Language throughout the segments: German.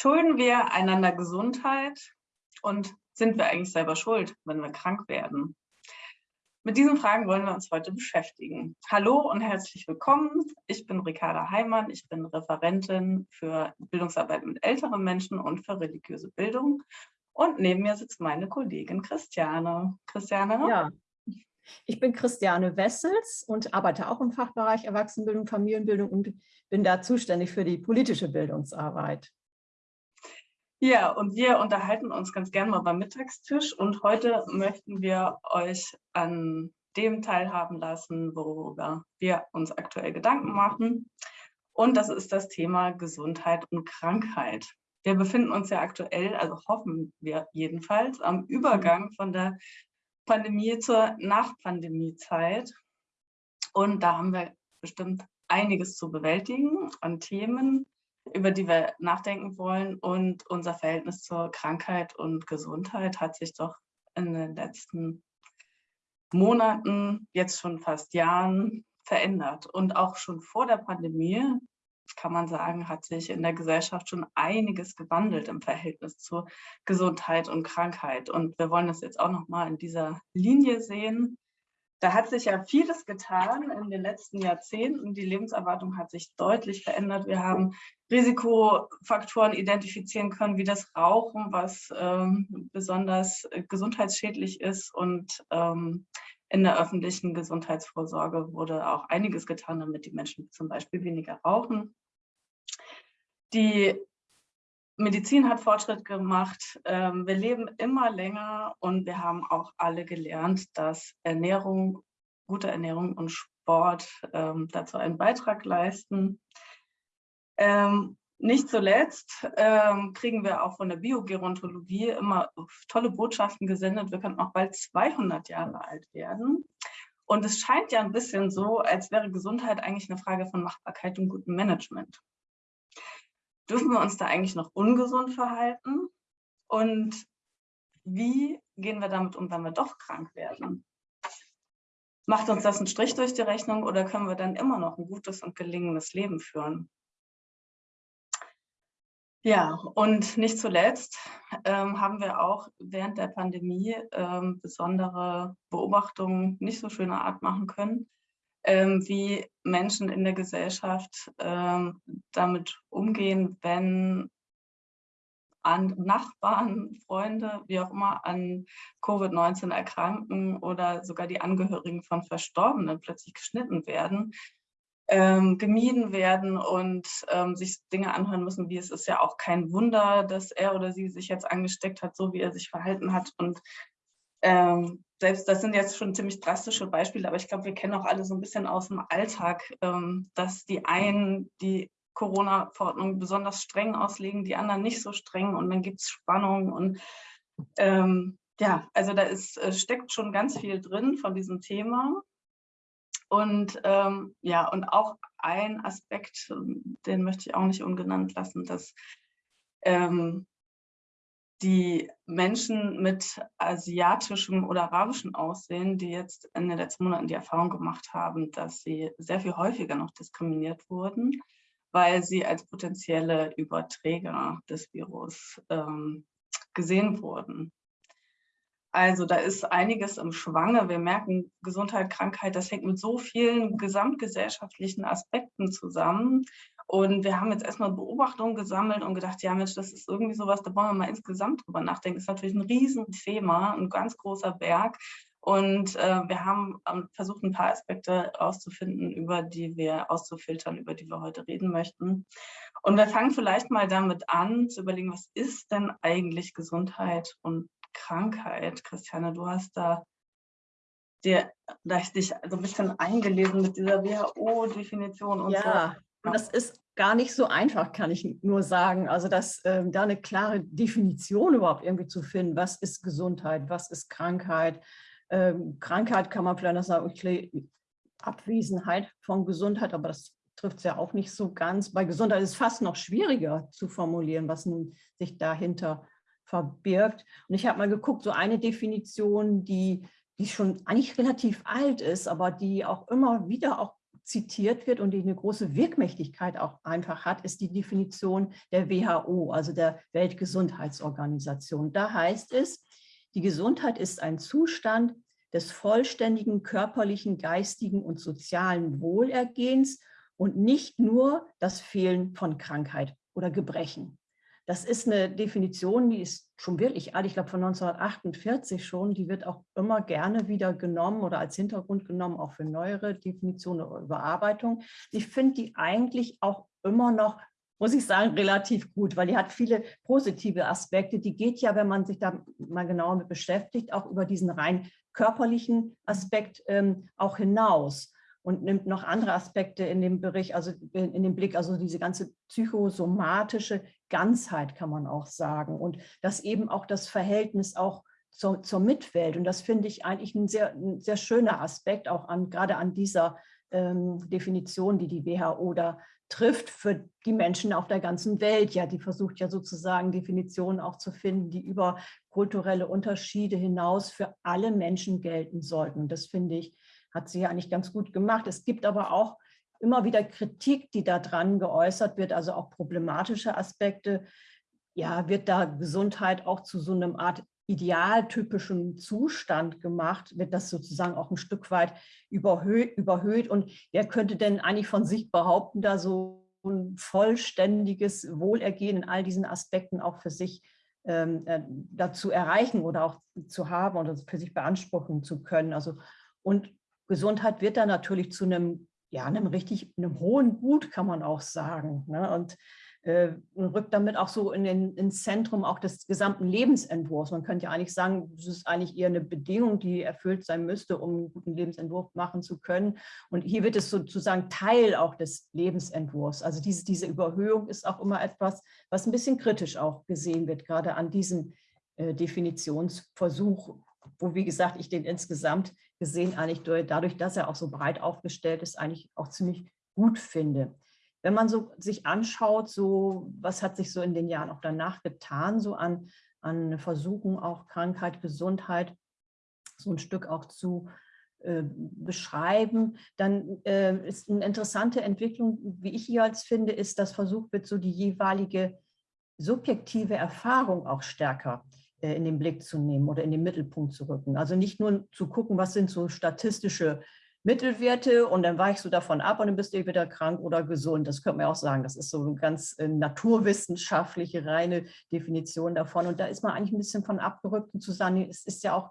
Schulden wir einander Gesundheit und sind wir eigentlich selber schuld, wenn wir krank werden? Mit diesen Fragen wollen wir uns heute beschäftigen. Hallo und herzlich willkommen. Ich bin Ricarda Heimann. Ich bin Referentin für Bildungsarbeit mit älteren Menschen und für religiöse Bildung. Und neben mir sitzt meine Kollegin Christiane. Christiane? Ja, ich bin Christiane Wessels und arbeite auch im Fachbereich Erwachsenenbildung, Familienbildung und bin da zuständig für die politische Bildungsarbeit. Ja, und wir unterhalten uns ganz gerne mal beim Mittagstisch und heute möchten wir euch an dem teilhaben lassen, worüber wir uns aktuell Gedanken machen. Und das ist das Thema Gesundheit und Krankheit. Wir befinden uns ja aktuell, also hoffen wir jedenfalls, am Übergang von der Pandemie zur Nachpandemiezeit. Und da haben wir bestimmt einiges zu bewältigen an Themen, über die wir nachdenken wollen. Und unser Verhältnis zur Krankheit und Gesundheit hat sich doch in den letzten Monaten, jetzt schon fast Jahren, verändert. Und auch schon vor der Pandemie, kann man sagen, hat sich in der Gesellschaft schon einiges gewandelt im Verhältnis zur Gesundheit und Krankheit. Und wir wollen das jetzt auch noch mal in dieser Linie sehen, da hat sich ja vieles getan in den letzten Jahrzehnten. Die Lebenserwartung hat sich deutlich verändert. Wir haben Risikofaktoren identifizieren können, wie das Rauchen, was ähm, besonders äh, gesundheitsschädlich ist. Und ähm, in der öffentlichen Gesundheitsvorsorge wurde auch einiges getan, damit die Menschen zum Beispiel weniger rauchen. Die Medizin hat Fortschritt gemacht. Ähm, wir leben immer länger und wir haben auch alle gelernt, dass Ernährung, gute Ernährung und Sport ähm, dazu einen Beitrag leisten. Ähm, nicht zuletzt kriegen wir auch von der Biogerontologie immer tolle Botschaften gesendet. Wir können auch bald 200 Jahre alt werden. Und es scheint ja ein bisschen so, als wäre Gesundheit eigentlich eine Frage von Machbarkeit und gutem Management dürfen wir uns da eigentlich noch ungesund verhalten? Und wie gehen wir damit um, wenn wir doch krank werden? Macht uns das einen Strich durch die Rechnung oder können wir dann immer noch ein gutes und gelingendes Leben führen? Ja, und nicht zuletzt ähm, haben wir auch während der Pandemie ähm, besondere Beobachtungen nicht so schöner Art machen können, wie Menschen in der Gesellschaft ähm, damit umgehen, wenn an Nachbarn, Freunde, wie auch immer, an Covid-19 erkranken oder sogar die Angehörigen von Verstorbenen plötzlich geschnitten werden, ähm, gemieden werden und ähm, sich Dinge anhören müssen, wie es ist ja auch kein Wunder, dass er oder sie sich jetzt angesteckt hat, so wie er sich verhalten hat und ähm, selbst das sind jetzt schon ziemlich drastische Beispiele, aber ich glaube, wir kennen auch alle so ein bisschen aus dem Alltag, ähm, dass die einen die Corona-Verordnung besonders streng auslegen, die anderen nicht so streng und dann gibt es Spannung und ähm, ja, also da ist, äh, steckt schon ganz viel drin von diesem Thema. Und ähm, ja, und auch ein Aspekt, den möchte ich auch nicht ungenannt lassen, dass ähm, die Menschen mit asiatischem oder arabischem Aussehen, die jetzt in den letzten Monaten die Erfahrung gemacht haben, dass sie sehr viel häufiger noch diskriminiert wurden, weil sie als potenzielle Überträger des Virus ähm, gesehen wurden. Also da ist einiges im Schwange. Wir merken, Gesundheit, Krankheit, das hängt mit so vielen gesamtgesellschaftlichen Aspekten zusammen. Und wir haben jetzt erstmal Beobachtungen gesammelt und gedacht, ja Mensch, das ist irgendwie sowas, da wollen wir mal insgesamt drüber nachdenken. Das ist natürlich ein Riesenthema, ein ganz großer Berg. Und äh, wir haben ähm, versucht, ein paar Aspekte rauszufinden, über die wir auszufiltern, über die wir heute reden möchten. Und wir fangen vielleicht mal damit an, zu überlegen, was ist denn eigentlich Gesundheit und Krankheit? Christiane, du hast da dir, da ich dich so ein bisschen eingelesen mit dieser WHO-Definition und ja. so. Und das ist gar nicht so einfach, kann ich nur sagen. Also dass ähm, da eine klare Definition überhaupt irgendwie zu finden, was ist Gesundheit, was ist Krankheit. Ähm, Krankheit kann man vielleicht noch sagen, okay, Abwesenheit von Gesundheit, aber das trifft es ja auch nicht so ganz. Bei Gesundheit ist es fast noch schwieriger zu formulieren, was nun sich dahinter verbirgt. Und ich habe mal geguckt, so eine Definition, die, die schon eigentlich relativ alt ist, aber die auch immer wieder auch zitiert wird und die eine große Wirkmächtigkeit auch einfach hat, ist die Definition der WHO, also der Weltgesundheitsorganisation. Da heißt es, die Gesundheit ist ein Zustand des vollständigen körperlichen, geistigen und sozialen Wohlergehens und nicht nur das Fehlen von Krankheit oder Gebrechen. Das ist eine Definition, die ist schon wirklich alt, ich glaube von 1948 schon, die wird auch immer gerne wieder genommen oder als Hintergrund genommen, auch für neuere Definitionen oder Überarbeitung. Ich finde die eigentlich auch immer noch, muss ich sagen, relativ gut, weil die hat viele positive Aspekte. Die geht ja, wenn man sich da mal genauer mit beschäftigt, auch über diesen rein körperlichen Aspekt ähm, auch hinaus und nimmt noch andere Aspekte in dem Bericht, also in dem Blick, also diese ganze psychosomatische Ganzheit kann man auch sagen und das eben auch das Verhältnis auch zur, zur Mitwelt und das finde ich eigentlich ein sehr, ein sehr schöner Aspekt auch an, gerade an dieser ähm, Definition, die die WHO da trifft für die Menschen auf der ganzen Welt. Ja, die versucht ja sozusagen Definitionen auch zu finden, die über kulturelle Unterschiede hinaus für alle Menschen gelten sollten. Und das finde ich hat sie ja eigentlich ganz gut gemacht. Es gibt aber auch immer wieder Kritik, die daran geäußert wird, also auch problematische Aspekte. Ja, wird da Gesundheit auch zu so einem Art idealtypischen Zustand gemacht, wird das sozusagen auch ein Stück weit überhöht, überhöht. Und wer könnte denn eigentlich von sich behaupten, da so ein vollständiges Wohlergehen in all diesen Aspekten auch für sich ähm, äh, dazu erreichen oder auch zu haben oder für sich beanspruchen zu können. Also und Gesundheit wird dann natürlich zu einem, ja, einem richtig, einem hohen Gut, kann man auch sagen. Ne? Und äh, rückt damit auch so in den, ins Zentrum auch des gesamten Lebensentwurfs. Man könnte ja eigentlich sagen, das ist eigentlich eher eine Bedingung, die erfüllt sein müsste, um einen guten Lebensentwurf machen zu können. Und hier wird es sozusagen Teil auch des Lebensentwurfs. Also diese, diese Überhöhung ist auch immer etwas, was ein bisschen kritisch auch gesehen wird, gerade an diesem äh, Definitionsversuch, wo, wie gesagt, ich den insgesamt gesehen eigentlich dadurch, dass er auch so breit aufgestellt ist, eigentlich auch ziemlich gut finde. Wenn man so sich anschaut, so was hat sich so in den Jahren auch danach getan, so an, an Versuchen auch Krankheit, Gesundheit, so ein Stück auch zu äh, beschreiben, dann äh, ist eine interessante Entwicklung, wie ich hier als finde, ist, dass versucht wird, so die jeweilige subjektive Erfahrung auch stärker in den Blick zu nehmen oder in den Mittelpunkt zu rücken. Also nicht nur zu gucken, was sind so statistische Mittelwerte und dann weichst du davon ab und dann bist du wieder krank oder gesund. Das könnte man auch sagen. Das ist so eine ganz äh, naturwissenschaftliche, reine Definition davon. Und da ist man eigentlich ein bisschen von abgerückt und zu sagen, es ist ja auch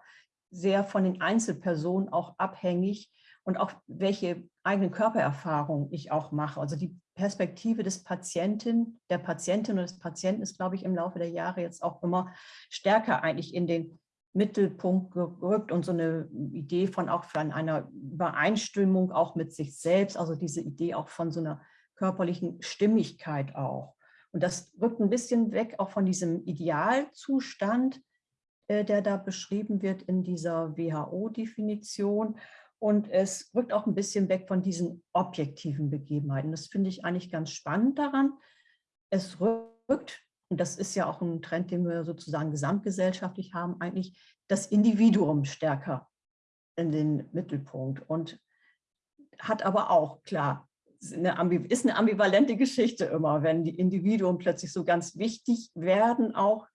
sehr von den Einzelpersonen auch abhängig und auch welche eigenen Körpererfahrungen ich auch mache. Also die Perspektive des Patienten, der Patientin oder des Patienten ist, glaube ich, im Laufe der Jahre jetzt auch immer stärker eigentlich in den Mittelpunkt gerückt und so eine Idee von auch von einer Übereinstimmung auch mit sich selbst, also diese Idee auch von so einer körperlichen Stimmigkeit auch. Und das rückt ein bisschen weg auch von diesem Idealzustand, äh, der da beschrieben wird in dieser WHO-Definition und es rückt auch ein bisschen weg von diesen objektiven Begebenheiten. Das finde ich eigentlich ganz spannend daran. Es rückt, und das ist ja auch ein Trend, den wir sozusagen gesamtgesellschaftlich haben, eigentlich das Individuum stärker in den Mittelpunkt und hat aber auch, klar, ist eine ambivalente Geschichte immer, wenn die Individuen plötzlich so ganz wichtig werden, auch,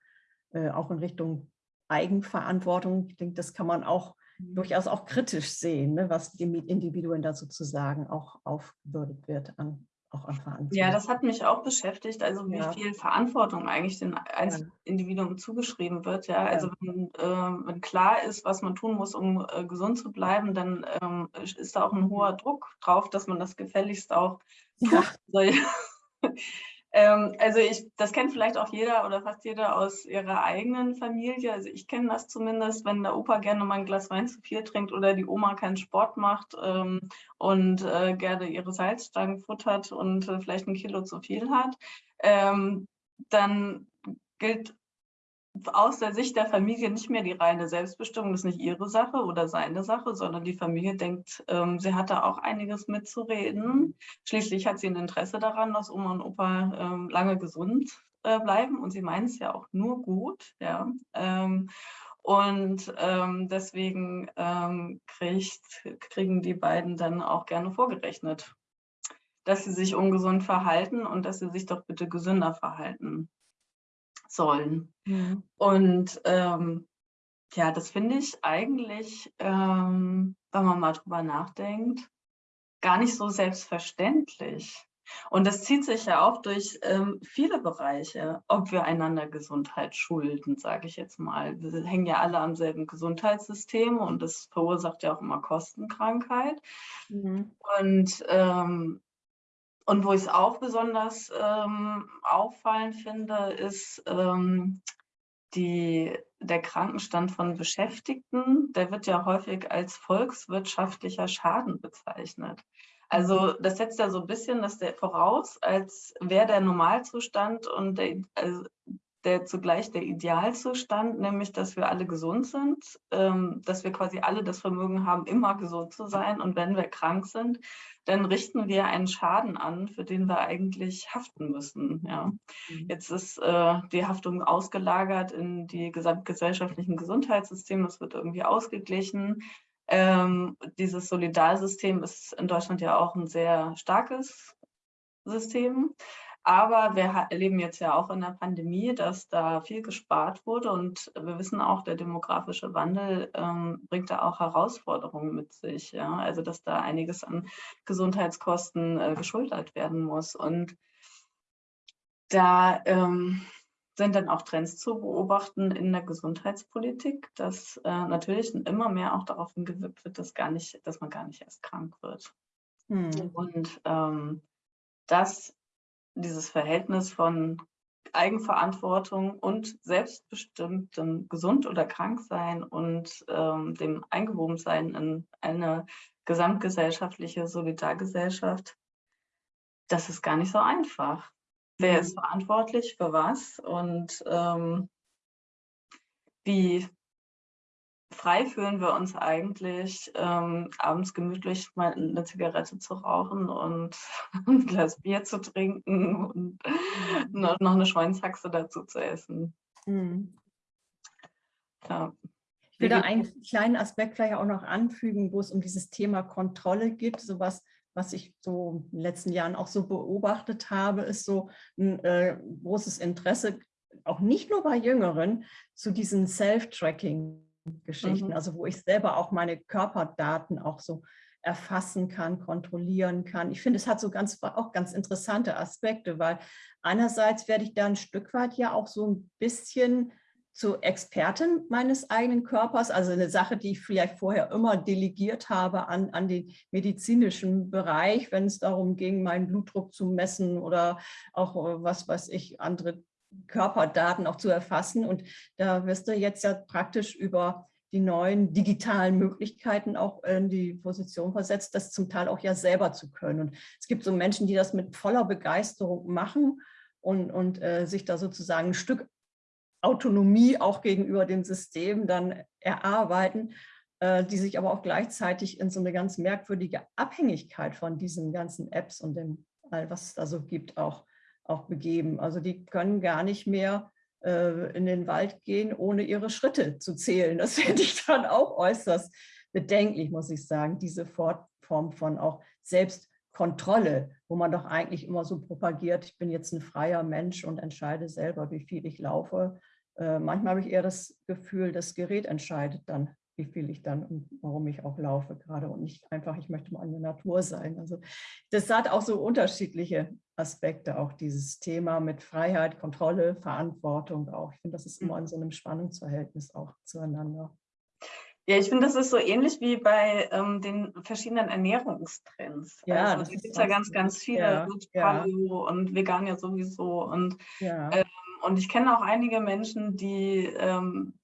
äh, auch in Richtung Eigenverantwortung. Ich denke, das kann man auch durchaus auch kritisch sehen, ne, was die Individuen da sozusagen auch aufgebürdet wird an auch an Verantwortung. Ja, das hat mich auch beschäftigt, also wie ja. viel Verantwortung eigentlich den Einzelindividuen zugeschrieben wird. Ja, also ja. Wenn, äh, wenn, klar ist, was man tun muss, um äh, gesund zu bleiben, dann ähm, ist da auch ein hoher Druck drauf, dass man das gefälligst auch ja. Ähm, also ich, das kennt vielleicht auch jeder oder fast jeder aus ihrer eigenen Familie. Also ich kenne das zumindest, wenn der Opa gerne mal ein Glas Wein zu viel trinkt oder die Oma keinen Sport macht ähm, und äh, gerne ihre Salzstangen futtert und äh, vielleicht ein Kilo zu viel hat, ähm, dann gilt aus der Sicht der Familie nicht mehr die reine Selbstbestimmung, das ist nicht ihre Sache oder seine Sache, sondern die Familie denkt, ähm, sie hat da auch einiges mitzureden. Schließlich hat sie ein Interesse daran, dass Oma und Opa ähm, lange gesund äh, bleiben und sie meinen es ja auch nur gut. Ja. Ähm, und ähm, deswegen ähm, kriegt, kriegen die beiden dann auch gerne vorgerechnet, dass sie sich ungesund verhalten und dass sie sich doch bitte gesünder verhalten sollen. Mhm. Und ähm, ja, das finde ich eigentlich, ähm, wenn man mal drüber nachdenkt, gar nicht so selbstverständlich. Und das zieht sich ja auch durch ähm, viele Bereiche, ob wir einander Gesundheit schulden, sage ich jetzt mal. Wir hängen ja alle am selben Gesundheitssystem und das verursacht ja auch immer Kostenkrankheit. Mhm. Und, ähm, und wo ich es auch besonders ähm, auffallend finde, ist ähm, die, der Krankenstand von Beschäftigten. Der wird ja häufig als volkswirtschaftlicher Schaden bezeichnet. Also das setzt ja so ein bisschen das der voraus, als wäre der Normalzustand und der, also der zugleich der Idealzustand, nämlich dass wir alle gesund sind, ähm, dass wir quasi alle das Vermögen haben, immer gesund zu sein. Und wenn wir krank sind, dann richten wir einen Schaden an, für den wir eigentlich haften müssen. Ja. Mhm. Jetzt ist äh, die Haftung ausgelagert in die gesamtgesellschaftlichen Gesundheitssysteme, das wird irgendwie ausgeglichen. Ähm, dieses Solidarsystem ist in Deutschland ja auch ein sehr starkes System. Aber wir erleben jetzt ja auch in der Pandemie, dass da viel gespart wurde und wir wissen auch, der demografische Wandel ähm, bringt da auch Herausforderungen mit sich. Ja? Also dass da einiges an Gesundheitskosten äh, geschultert werden muss. Und da ähm, sind dann auch Trends zu beobachten in der Gesundheitspolitik, dass äh, natürlich immer mehr auch darauf hingewirkt wird, dass, gar nicht, dass man gar nicht erst krank wird. Hm. Und ähm, dass dieses Verhältnis von Eigenverantwortung und selbstbestimmtem Gesund- oder Kranksein und ähm, dem Eingewobensein in eine gesamtgesellschaftliche Solidargesellschaft, das ist gar nicht so einfach. Wer ist mhm. verantwortlich für was und ähm, wie frei fühlen wir uns eigentlich, ähm, abends gemütlich mal eine Zigarette zu rauchen und ein Glas Bier zu trinken und mhm. noch, eine Schweinshaxe dazu zu essen. Mhm. Ja. Ich will da einen kleinen Aspekt vielleicht auch noch anfügen, wo es um dieses Thema Kontrolle geht, sowas was ich so in den letzten Jahren auch so beobachtet habe, ist so ein äh, großes Interesse, auch nicht nur bei Jüngeren, zu diesen Self-Tracking-Geschichten, mhm. also wo ich selber auch meine Körperdaten auch so erfassen kann, kontrollieren kann. Ich finde, es hat so ganz, auch ganz interessante Aspekte, weil einerseits werde ich da ein Stück weit ja auch so ein bisschen zur Expertin meines eigenen Körpers, also eine Sache, die ich vielleicht vorher immer delegiert habe an, an den medizinischen Bereich, wenn es darum ging, meinen Blutdruck zu messen oder auch äh, was weiß ich, andere Körperdaten auch zu erfassen. Und da wirst du jetzt ja praktisch über die neuen digitalen Möglichkeiten auch in die Position versetzt, das zum Teil auch ja selber zu können. Und es gibt so Menschen, die das mit voller Begeisterung machen und, und äh, sich da sozusagen ein Stück Autonomie auch gegenüber dem System dann erarbeiten, äh, die sich aber auch gleichzeitig in so eine ganz merkwürdige Abhängigkeit von diesen ganzen Apps und dem all, was es da so gibt, auch, auch begeben. Also die können gar nicht mehr äh, in den Wald gehen, ohne ihre Schritte zu zählen. Das finde ich dann auch äußerst bedenklich, muss ich sagen, diese Form von auch Selbstkontrolle, wo man doch eigentlich immer so propagiert, ich bin jetzt ein freier Mensch und entscheide selber, wie viel ich laufe äh, manchmal habe ich eher das Gefühl, das Gerät entscheidet dann, wie viel ich dann und warum ich auch laufe gerade und nicht einfach, ich möchte mal in der Natur sein. Also das hat auch so unterschiedliche Aspekte, auch dieses Thema mit Freiheit, Kontrolle, Verantwortung auch. Ich finde, das ist immer in so einem Spannungsverhältnis auch zueinander. Ja, ich finde, das ist so ähnlich wie bei ähm, den verschiedenen Ernährungstrends. Ja, also, es gibt ja ganz, ganz viele, ja, Paleo ja. und vegan ja sowieso. Und ja. ähm, und ich kenne auch einige Menschen, die ähm,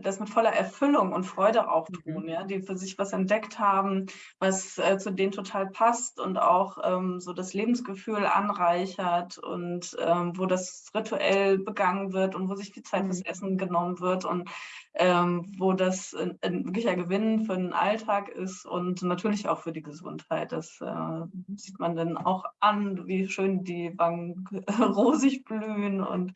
das mit voller Erfüllung und Freude auch mhm. tun, mhm. ja, die für sich was entdeckt haben, was äh, zu denen total passt und auch ähm, so das Lebensgefühl anreichert und ähm, wo das rituell begangen wird und wo sich die Zeit mhm. fürs Essen genommen wird und ähm, wo das ein, ein wirklicher Gewinn für den Alltag ist und natürlich auch für die Gesundheit. Das äh, sieht man dann auch an, wie schön die Wangen rosig blühen und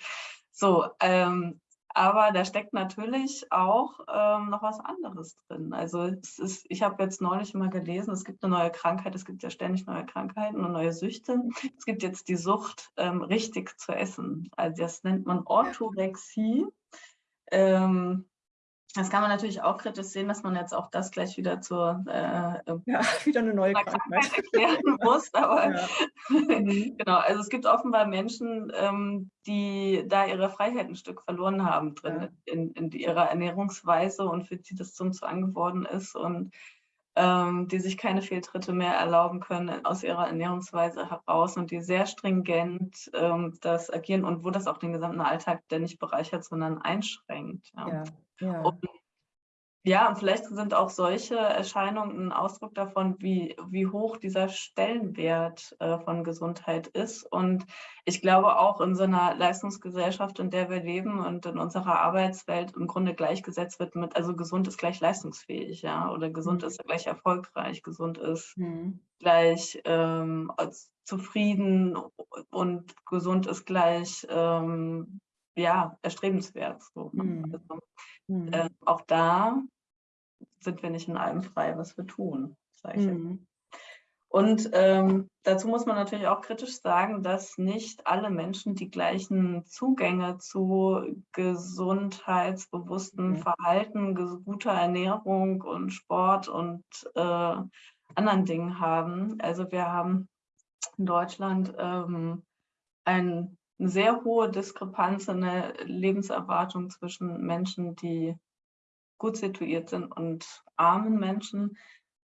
so. Ähm, aber da steckt natürlich auch ähm, noch was anderes drin. Also es ist, ich habe jetzt neulich mal gelesen, es gibt eine neue Krankheit, es gibt ja ständig neue Krankheiten und neue Süchte. Es gibt jetzt die Sucht, ähm, richtig zu essen. Also das nennt man Orthorexie. Ähm, das kann man natürlich auch kritisch sehen, dass man jetzt auch das gleich wieder zur äh, ja, wieder eine neue Krankheit erklären muss. Aber ja. Mhm. genau, also es gibt offenbar Menschen, ähm, die da ihre Freiheit ein Stück verloren haben drin ja. in, in, ihrer Ernährungsweise und für die das zum Zwang geworden ist und die sich keine Fehltritte mehr erlauben können aus ihrer Ernährungsweise heraus und die sehr stringent ähm, das agieren und wo das auch den gesamten Alltag der nicht bereichert, sondern einschränkt. Ja. ja. Ja. Und, ja, und vielleicht sind auch solche Erscheinungen ein Ausdruck davon, wie, wie hoch dieser Stellenwert äh, von Gesundheit ist. Und ich glaube auch in so einer Leistungsgesellschaft, in der wir leben und in unserer Arbeitswelt im Grunde gleichgesetzt wird mit, also gesund ist gleich leistungsfähig, ja, oder gesund mhm. ist gleich erfolgreich, gesund ist mhm. gleich ähm, zufrieden und gesund ist gleich ähm, ja, erstrebenswert. So. Mhm. Also, Mhm. Äh, auch da sind wir nicht in allem frei, was wir tun, sage ich. Mhm. Und ähm, dazu muss man natürlich auch kritisch sagen, dass nicht alle Menschen die gleichen Zugänge zu gesundheitsbewusstem mhm. Verhalten, guter Ernährung und Sport und äh, anderen Dingen haben. Also wir haben in Deutschland ähm, ein eine sehr hohe Diskrepanz in der Lebenserwartung zwischen Menschen, die gut situiert sind und armen Menschen.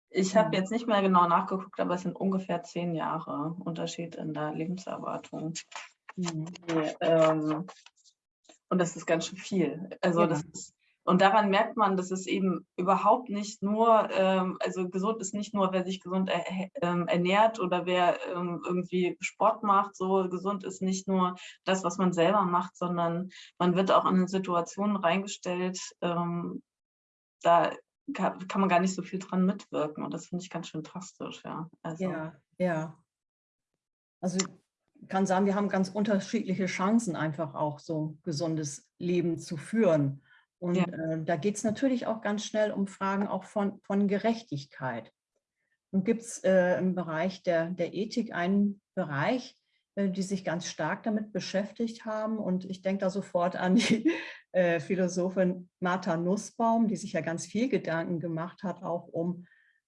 Ich habe mhm. jetzt nicht mehr genau nachgeguckt, aber es sind ungefähr zehn Jahre Unterschied in der Lebenserwartung. Mhm. Die, ähm, und das ist ganz schön viel. Also ja. das ist und daran merkt man, dass es eben überhaupt nicht nur, ähm, also gesund ist nicht nur, wer sich gesund er, ähm, ernährt oder wer ähm, irgendwie Sport macht. So gesund ist nicht nur das, was man selber macht, sondern man wird auch in Situationen reingestellt, ähm, da kann, kann, man gar nicht so viel dran mitwirken. Und das finde ich ganz schön drastisch. Ja, also. ja. ja. Also ich kann sagen, wir haben ganz unterschiedliche Chancen, einfach auch so gesundes Leben zu führen. Und ja. äh, da geht es natürlich auch ganz schnell um Fragen auch von, von Gerechtigkeit. Und gibt es äh, im Bereich der, der Ethik einen Bereich, äh, die sich ganz stark damit beschäftigt haben. Und ich denke da sofort an die äh, Philosophin Martha Nussbaum, die sich ja ganz viel Gedanken gemacht hat, auch um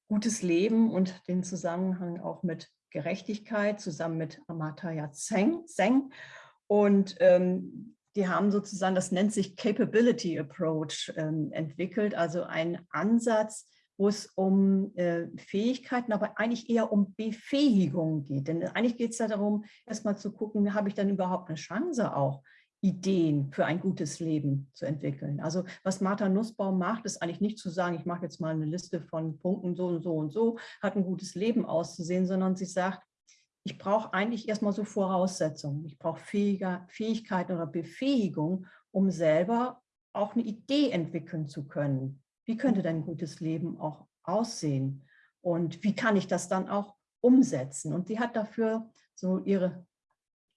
gutes Leben und den Zusammenhang auch mit Gerechtigkeit, zusammen mit Amartya Seng. Und ähm, die haben sozusagen, das nennt sich Capability Approach ähm, entwickelt, also ein Ansatz, wo es um äh, Fähigkeiten, aber eigentlich eher um Befähigung geht. Denn eigentlich geht es ja darum, erstmal zu gucken, habe ich dann überhaupt eine Chance auch, Ideen für ein gutes Leben zu entwickeln. Also was Martha Nussbaum macht, ist eigentlich nicht zu sagen, ich mache jetzt mal eine Liste von Punkten so und so und so, hat ein gutes Leben auszusehen, sondern sie sagt, ich brauche eigentlich erstmal so Voraussetzungen. Ich brauche Fähigkeiten oder Befähigung, um selber auch eine Idee entwickeln zu können. Wie könnte dein gutes Leben auch aussehen? Und wie kann ich das dann auch umsetzen? Und sie hat dafür so ihre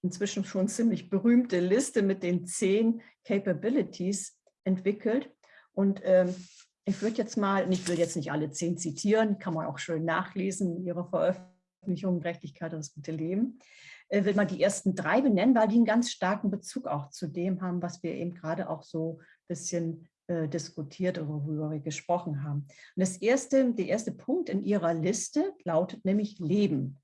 inzwischen schon ziemlich berühmte Liste mit den zehn Capabilities entwickelt. Und ähm, ich würde jetzt mal, ich will jetzt nicht alle zehn zitieren, kann man auch schön nachlesen in ihrer Veröffentlichung, Veröffentlichung Gerechtigkeit und das gute Leben, äh, will man die ersten drei benennen, weil die einen ganz starken Bezug auch zu dem haben, was wir eben gerade auch so ein bisschen äh, diskutiert oder worüber wir gesprochen haben. Und das erste, der erste Punkt in Ihrer Liste lautet nämlich Leben.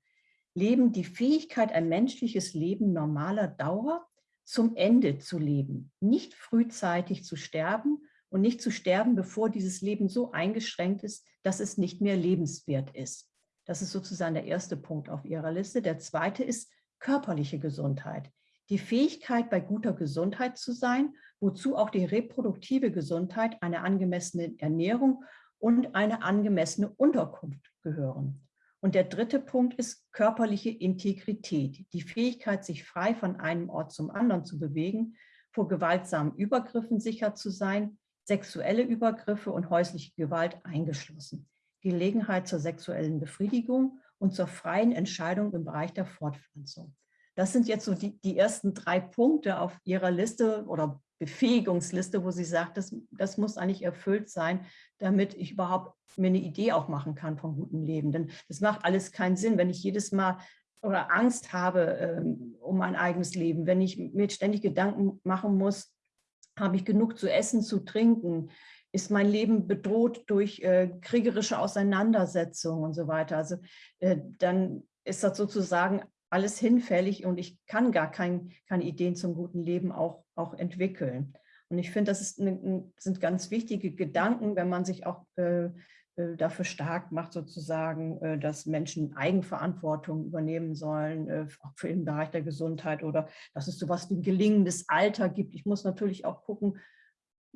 Leben, die Fähigkeit, ein menschliches Leben normaler Dauer zum Ende zu leben, nicht frühzeitig zu sterben und nicht zu sterben, bevor dieses Leben so eingeschränkt ist, dass es nicht mehr lebenswert ist. Das ist sozusagen der erste Punkt auf Ihrer Liste. Der zweite ist körperliche Gesundheit. Die Fähigkeit, bei guter Gesundheit zu sein, wozu auch die reproduktive Gesundheit, eine angemessene Ernährung und eine angemessene Unterkunft gehören. Und der dritte Punkt ist körperliche Integrität, die Fähigkeit, sich frei von einem Ort zum anderen zu bewegen, vor gewaltsamen Übergriffen sicher zu sein, sexuelle Übergriffe und häusliche Gewalt eingeschlossen. Gelegenheit zur sexuellen Befriedigung und zur freien Entscheidung im Bereich der Fortpflanzung. Das sind jetzt so die, die ersten drei Punkte auf Ihrer Liste oder Befähigungsliste, wo sie sagt, das, das muss eigentlich erfüllt sein, damit ich überhaupt mir eine Idee auch machen kann vom guten Leben. Denn das macht alles keinen Sinn, wenn ich jedes Mal oder Angst habe ähm, um mein eigenes Leben, wenn ich mir ständig Gedanken machen muss, habe ich genug zu essen, zu trinken, ist mein Leben bedroht durch äh, kriegerische Auseinandersetzungen und so weiter. Also äh, dann ist das sozusagen alles hinfällig und ich kann gar kein, keine Ideen zum guten Leben auch, auch entwickeln. Und ich finde, das eine, sind ganz wichtige Gedanken, wenn man sich auch äh, äh, dafür stark macht, sozusagen, äh, dass Menschen Eigenverantwortung übernehmen sollen, äh, auch für den Bereich der Gesundheit oder dass es sowas wie ein gelingendes Alter gibt. Ich muss natürlich auch gucken,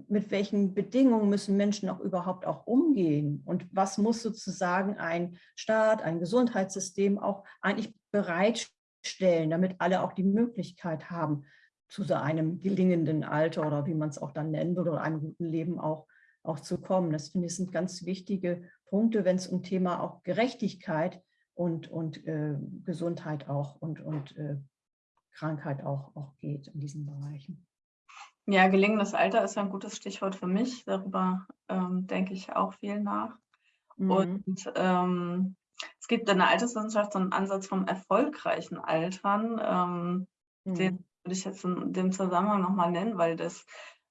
mit welchen Bedingungen müssen Menschen auch überhaupt auch umgehen und was muss sozusagen ein Staat, ein Gesundheitssystem auch eigentlich bereitstellen, damit alle auch die Möglichkeit haben, zu so einem gelingenden Alter oder wie man es auch dann nennen würde, oder einem guten Leben auch, auch zu kommen. Das finde ich sind ganz wichtige Punkte, wenn es um Thema auch Gerechtigkeit und, und äh, Gesundheit auch und, und äh, Krankheit auch, auch geht in diesen Bereichen. Ja, gelingendes Alter ist ein gutes Stichwort für mich. Darüber ähm, denke ich auch viel nach. Mhm. Und ähm, es gibt in der Alterswissenschaft so einen Ansatz vom erfolgreichen Altern. Ähm, mhm. Den würde ich jetzt in dem Zusammenhang nochmal nennen, weil das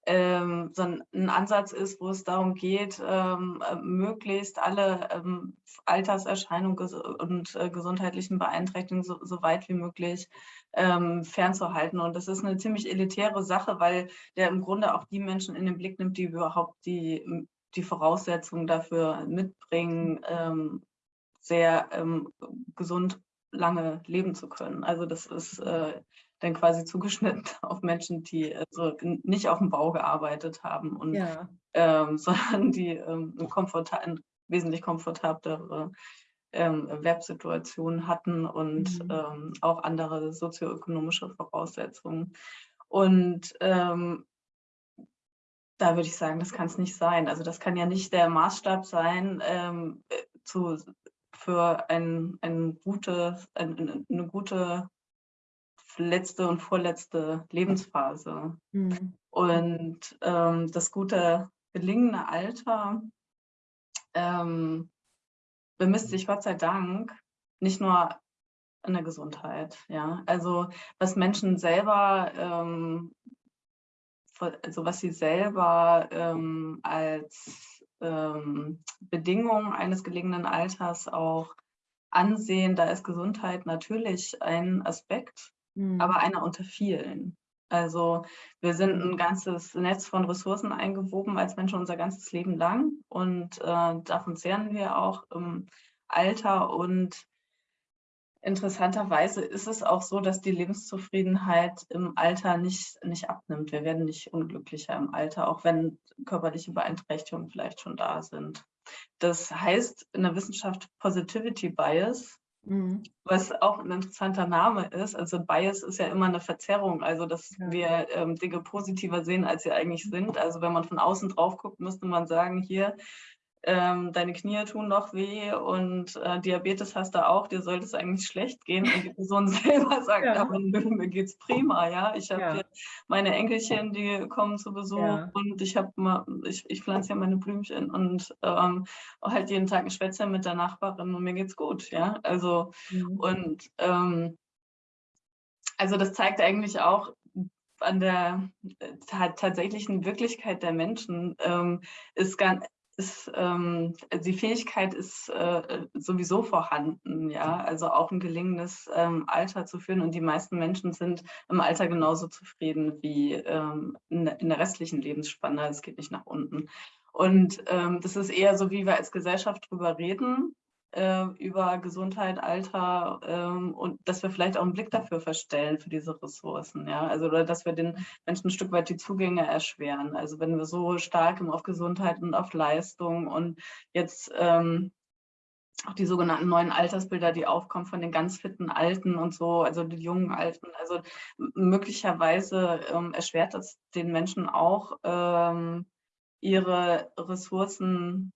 ähm, so ein, ein, Ansatz ist, wo es darum geht, ähm, äh, möglichst alle ähm, Alterserscheinungen ges und äh, gesundheitlichen Beeinträchtigungen so, so, weit wie möglich ähm, fernzuhalten. Und das ist eine ziemlich elitäre Sache, weil der im Grunde auch die Menschen in den Blick nimmt, die überhaupt die, die Voraussetzungen dafür mitbringen, ähm, sehr ähm, gesund lange leben zu können. Also das ist äh, dann quasi zugeschnitten auf Menschen, die also nicht auf dem Bau gearbeitet haben und ja. ähm, sondern die ähm, komfortab wesentlich komfortablere ähm, Werbsituationen hatten und mhm. ähm, auch andere sozioökonomische Voraussetzungen. Und ähm, da würde ich sagen, das kann es nicht sein. Also das kann ja nicht der Maßstab sein ähm, äh, zu, für ein, ein gute, ein, eine gute letzte und vorletzte Lebensphase. Mhm. Und ähm, das gute, gelingende Alter ähm, bemisst sich Gott sei Dank nicht nur in der Gesundheit. Ja? Also was Menschen selber, ähm, also was sie selber ähm, als ähm, Bedingung eines gelegenen Alters auch ansehen, da ist Gesundheit natürlich ein Aspekt, mhm. aber einer unter vielen. Also wir sind ein ganzes Netz von Ressourcen eingewoben als Menschen unser ganzes Leben lang und äh, davon zehren wir auch im Alter und interessanterweise ist es auch so, dass die Lebenszufriedenheit im Alter nicht, nicht abnimmt. Wir werden nicht unglücklicher im Alter, auch wenn körperliche Beeinträchtigungen vielleicht schon da sind. Das heißt in der Wissenschaft Positivity Bias. Was auch ein interessanter Name ist. Also Bias ist ja immer eine Verzerrung, also dass ja. wir ähm, Dinge positiver sehen, als sie eigentlich sind. Also wenn man von außen drauf guckt, müsste man sagen, hier, ähm, deine Knie tun noch weh und äh, Diabetes hast du auch, dir sollte es eigentlich schlecht gehen. Und die Person selber sagt, ja. aber nö, mir geht's prima, ja. Ich habe ja. meine Enkelchen, die kommen zu Besuch ja. und ich habe ich, ich pflanze ja meine Blümchen und ähm, halt jeden Tag ein Schwätzchen mit der Nachbarin und mir geht's gut, ja. Also mhm. und ähm, also das zeigt eigentlich auch, an der äh, tatsächlichen Wirklichkeit der Menschen ähm, ist ganz, ist, ähm, die Fähigkeit ist äh, sowieso vorhanden, ja, also auch ein gelingendes ähm, Alter zu führen. Und die meisten Menschen sind im Alter genauso zufrieden wie ähm, in, in, der restlichen Lebensspanne, es geht nicht nach unten. Und ähm, das ist eher so, wie wir als Gesellschaft drüber reden, äh, über Gesundheit, Alter ähm, und dass wir vielleicht auch einen Blick dafür verstellen, für diese Ressourcen. Ja? Also, oder dass wir den Menschen ein Stück weit die Zugänge erschweren. Also wenn wir so stark auf Gesundheit und auf Leistung und jetzt ähm, auch die sogenannten neuen Altersbilder, die aufkommen von den ganz fitten Alten und so, also die jungen Alten. Also möglicherweise ähm, erschwert das den Menschen auch, ähm, ihre Ressourcen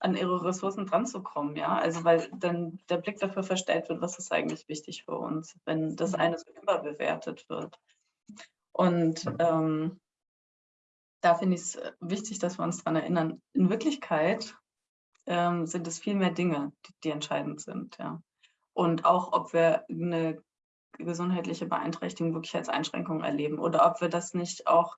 an ihre Ressourcen dran zu kommen, ja. Also weil dann der Blick dafür verstellt wird, was ist eigentlich wichtig für uns, wenn das mhm. eine so überbewertet wird. Und ähm, da finde ich es wichtig, dass wir uns daran erinnern, in Wirklichkeit ähm, sind es viel mehr Dinge, die, die entscheidend sind, ja. Und auch, ob wir eine gesundheitliche Beeinträchtigung wirklich als Einschränkung erleben oder ob wir das nicht auch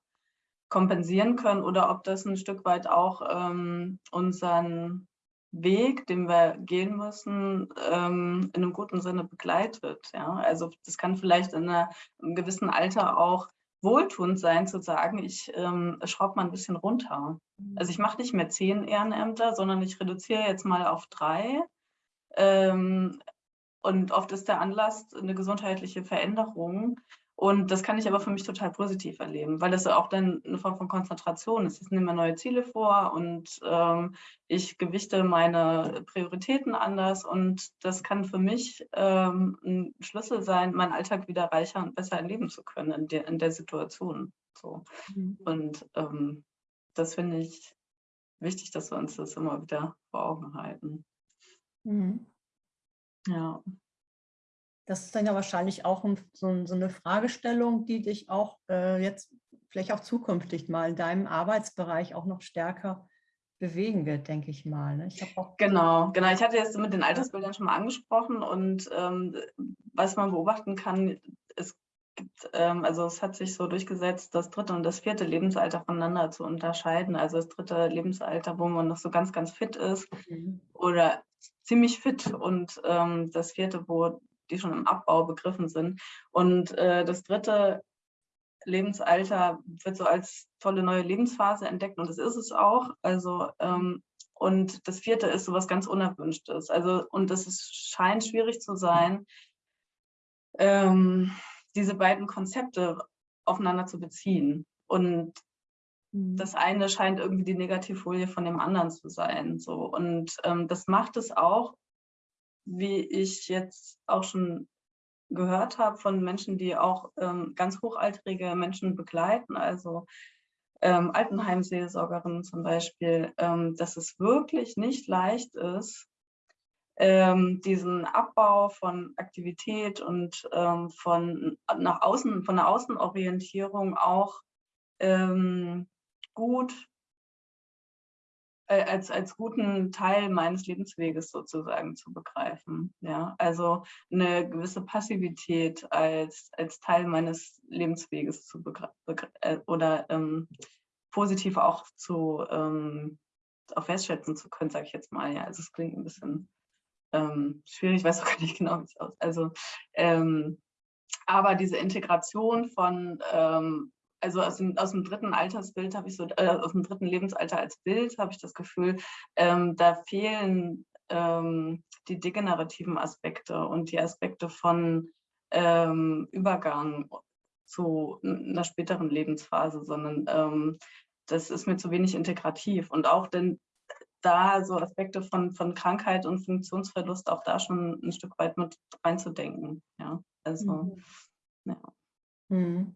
kompensieren können oder ob das ein Stück weit auch ähm, unseren Weg, den wir gehen müssen, ähm, in einem guten Sinne begleitet. Ja? Also das kann vielleicht in einer, einem gewissen Alter auch wohltuend sein, zu sagen, ich ähm, schraube mal ein bisschen runter. Also ich mache nicht mehr zehn Ehrenämter, sondern ich reduziere jetzt mal auf drei. Ähm, und oft ist der Anlass eine gesundheitliche Veränderung. Und das kann ich aber für mich total positiv erleben, weil das auch dann eine Form von Konzentration ist. Ich nehme mir neue Ziele vor und ähm, ich gewichte meine Prioritäten anders. Und das kann für mich ähm, ein Schlüssel sein, meinen Alltag wieder reicher und besser erleben zu können in der, in der Situation. So. Mhm. Und ähm, das finde ich wichtig, dass wir uns das immer wieder vor Augen halten. Mhm. Ja. Das ist dann ja wahrscheinlich auch so, so eine Fragestellung, die dich auch äh, jetzt vielleicht auch zukünftig mal in deinem Arbeitsbereich auch noch stärker bewegen wird, denke ich mal. Ne? Ich genau, genau. Ich hatte jetzt mit den Altersbildern schon mal angesprochen und ähm, was man beobachten kann, es gibt, ähm, also es hat sich so durchgesetzt, das dritte und das vierte Lebensalter voneinander zu unterscheiden. Also das dritte Lebensalter, wo man noch so ganz, ganz fit ist mhm. oder ziemlich fit und ähm, das vierte, wo die schon im Abbau begriffen sind. Und äh, das dritte Lebensalter wird so als tolle neue Lebensphase entdeckt und das ist es auch. Also ähm, und das vierte ist so was ganz Unerwünschtes. Also und das ist, scheint schwierig zu sein, ähm, diese beiden Konzepte aufeinander zu beziehen. Und mhm. das eine scheint irgendwie die Negativfolie von dem anderen zu sein. So. Und ähm, das macht es auch, wie ich jetzt auch schon gehört habe von Menschen, die auch ähm, ganz hochaltrige Menschen begleiten, also ähm, Altenheimseelsorgerinnen zum Beispiel, ähm, dass es wirklich nicht leicht ist, ähm, diesen Abbau von Aktivität und ähm, von nach außen, von der Außenorientierung auch ähm, gut äh, als, als guten Teil meines Lebensweges sozusagen zu begreifen. Ja, also eine gewisse Passivität als, als Teil meines Lebensweges zu begreifen äh, oder ähm, positiv auch zu ähm, auch festschätzen zu können, sage ich jetzt mal. Ja, also es klingt ein bisschen ähm, schwierig, ich weiß auch gar nicht genau, wie es aussieht. Also, ähm, aber diese Integration von ähm, also aus dem, aus dem dritten Altersbild habe ich so, äh, aus dem dritten Lebensalter als Bild habe ich das Gefühl, ähm, da fehlen ähm, die degenerativen Aspekte und die Aspekte von ähm, Übergang zu einer späteren Lebensphase, sondern ähm, das ist mir zu wenig integrativ und auch denn da so Aspekte von, von Krankheit und Funktionsverlust auch da schon ein Stück weit mit reinzudenken. Ja, also, mhm. ja. Mhm.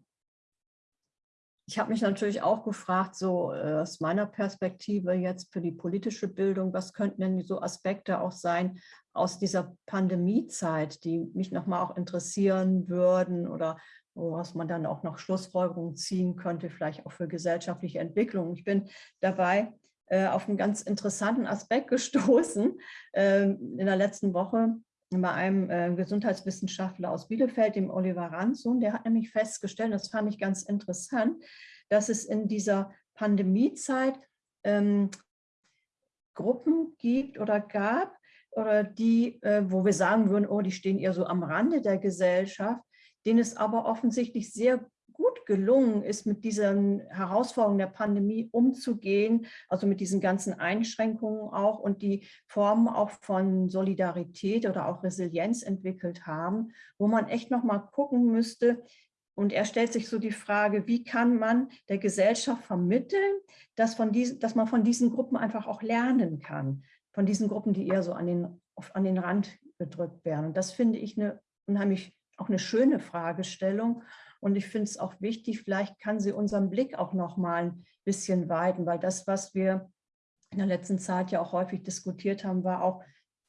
Ich habe mich natürlich auch gefragt, so äh, aus meiner Perspektive jetzt für die politische Bildung, was könnten denn so Aspekte auch sein aus dieser Pandemiezeit, die mich nochmal auch interessieren würden oder woraus man dann auch noch Schlussfolgerungen ziehen könnte, vielleicht auch für gesellschaftliche Entwicklung. Ich bin dabei äh, auf einen ganz interessanten Aspekt gestoßen äh, in der letzten Woche bei einem äh, Gesundheitswissenschaftler aus Bielefeld, dem Oliver Ranzun, der hat nämlich festgestellt, das fand ich ganz interessant, dass es in dieser Pandemiezeit ähm, Gruppen gibt oder gab, oder die, äh, wo wir sagen würden, oh, die stehen eher so am Rande der Gesellschaft, denen es aber offensichtlich sehr gut gelungen ist, mit diesen Herausforderungen der Pandemie umzugehen, also mit diesen ganzen Einschränkungen auch und die Formen auch von Solidarität oder auch Resilienz entwickelt haben, wo man echt noch mal gucken müsste, und er stellt sich so die Frage, wie kann man der Gesellschaft vermitteln, dass, von diesen, dass man von diesen Gruppen einfach auch lernen kann, von diesen Gruppen, die eher so an den, an den Rand gedrückt werden. Und das finde ich eine unheimlich auch eine schöne Fragestellung. Und ich finde es auch wichtig, vielleicht kann sie unseren Blick auch noch mal ein bisschen weiten, weil das, was wir in der letzten Zeit ja auch häufig diskutiert haben, war auch,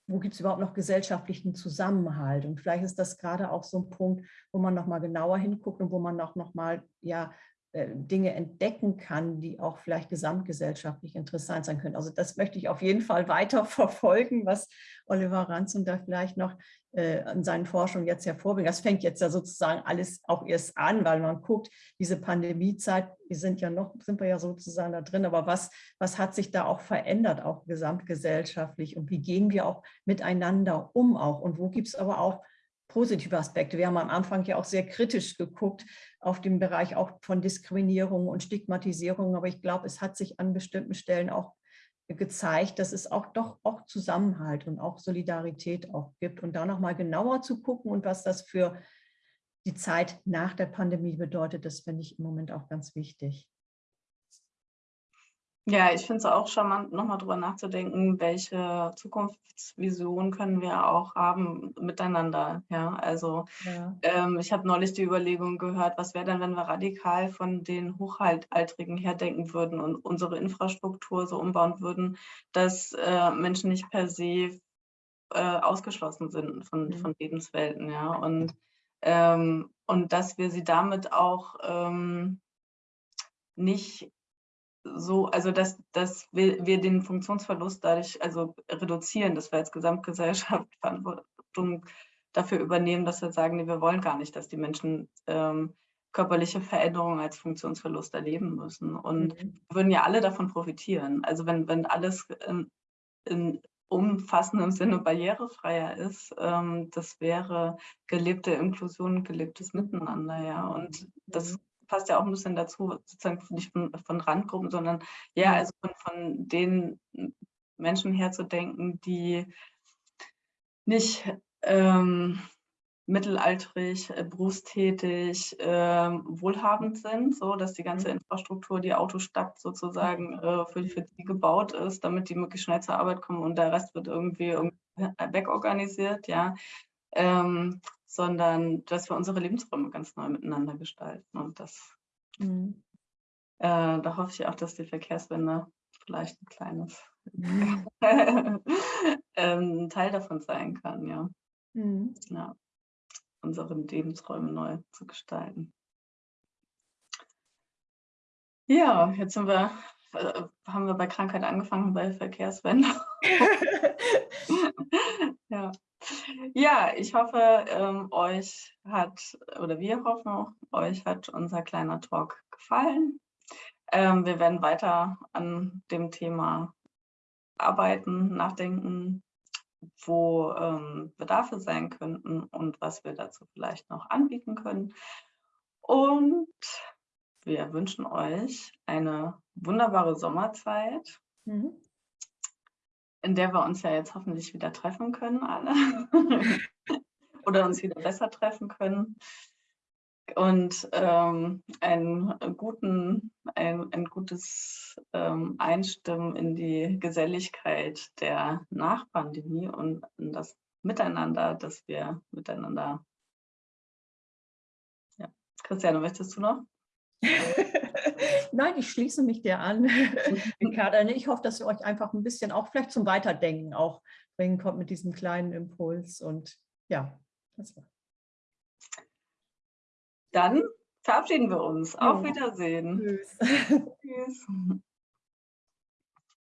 wo gibt es überhaupt noch gesellschaftlichen Zusammenhalt? Und vielleicht ist das gerade auch so ein Punkt, wo man noch mal genauer hinguckt und wo man auch noch mal ja, Dinge entdecken kann, die auch vielleicht gesamtgesellschaftlich interessant sein können. Also das möchte ich auf jeden Fall weiter verfolgen, was Oliver Ranzum da vielleicht noch äh, an seinen Forschungen jetzt hervorbringt. Das fängt jetzt ja sozusagen alles auch erst an, weil man guckt, diese Pandemiezeit, wir sind ja noch, sind wir ja sozusagen da drin, aber was, was hat sich da auch verändert, auch gesamtgesellschaftlich und wie gehen wir auch miteinander um auch und wo gibt es aber auch positive Aspekte. Wir haben am Anfang ja auch sehr kritisch geguckt auf den Bereich auch von Diskriminierung und Stigmatisierung, aber ich glaube, es hat sich an bestimmten Stellen auch gezeigt, dass es auch doch auch Zusammenhalt und auch Solidarität auch gibt und da nochmal genauer zu gucken und was das für die Zeit nach der Pandemie bedeutet, das finde ich im Moment auch ganz wichtig. Ja, ich finde es auch charmant, nochmal drüber nachzudenken, welche Zukunftsvision können wir auch haben miteinander. Ja, also ja. Ähm, ich habe neulich die Überlegung gehört, was wäre denn, wenn wir radikal von den Hochaltrigen her denken würden und unsere Infrastruktur so umbauen würden, dass äh, Menschen nicht per se äh, ausgeschlossen sind von, mhm. von Lebenswelten. Ja, und, ähm, und dass wir sie damit auch ähm, nicht so, also dass, dass wir, wir den Funktionsverlust dadurch also reduzieren, dass wir als Gesamtgesellschaft Verantwortung dafür übernehmen, dass wir sagen, nee, wir wollen gar nicht, dass die Menschen ähm, körperliche Veränderungen als Funktionsverlust erleben müssen. Und mhm. würden ja alle davon profitieren. Also wenn, wenn alles in, in umfassendem Sinne barrierefreier ist, ähm, das wäre gelebte Inklusion, gelebtes Miteinander, ja. Und das mhm passt ja auch ein bisschen dazu, sozusagen nicht von, von Randgruppen, sondern ja, also von, von den Menschen herzudenken, die nicht ähm, mittelalterig, äh, berufstätig, äh, wohlhabend sind, so dass die ganze mhm. Infrastruktur, die Autostadt sozusagen äh, für, für die gebaut ist, damit die möglichst schnell zur Arbeit kommen und der Rest wird irgendwie, irgendwie wegorganisiert, ja. Ähm, sondern dass wir unsere Lebensräume ganz neu miteinander gestalten. Und das, mhm. äh, da hoffe ich auch, dass die Verkehrswende vielleicht ein kleines ähm, Teil davon sein kann, ja. Mhm. ja. Unsere Lebensräume neu zu gestalten. Ja, jetzt sind wir, äh, haben wir bei Krankheit angefangen, bei Verkehrswende. ja. Ja, ich hoffe, ähm, euch hat, oder wir hoffen, euch hat unser kleiner Talk gefallen. Ähm, wir werden weiter an dem Thema arbeiten, nachdenken, wo ähm, Bedarfe sein könnten und was wir dazu vielleicht noch anbieten können. Und wir wünschen euch eine wunderbare Sommerzeit. Mhm in der wir uns ja jetzt hoffentlich wieder treffen können, alle. Oder uns wieder besser treffen können. Und ähm, einen guten, ein, ein gutes ähm, Einstimmen in die Geselligkeit der Nachpandemie und in das Miteinander, das wir miteinander. Ja. Christiane, möchtest du noch? Nein, ich schließe mich dir an, Ricarda. Ich hoffe, dass ihr euch einfach ein bisschen auch vielleicht zum Weiterdenken auch bringen kommt mit diesem kleinen Impuls. Und ja, das war. Dann verabschieden wir uns. Auf Wiedersehen. Tschüss. Tschüss.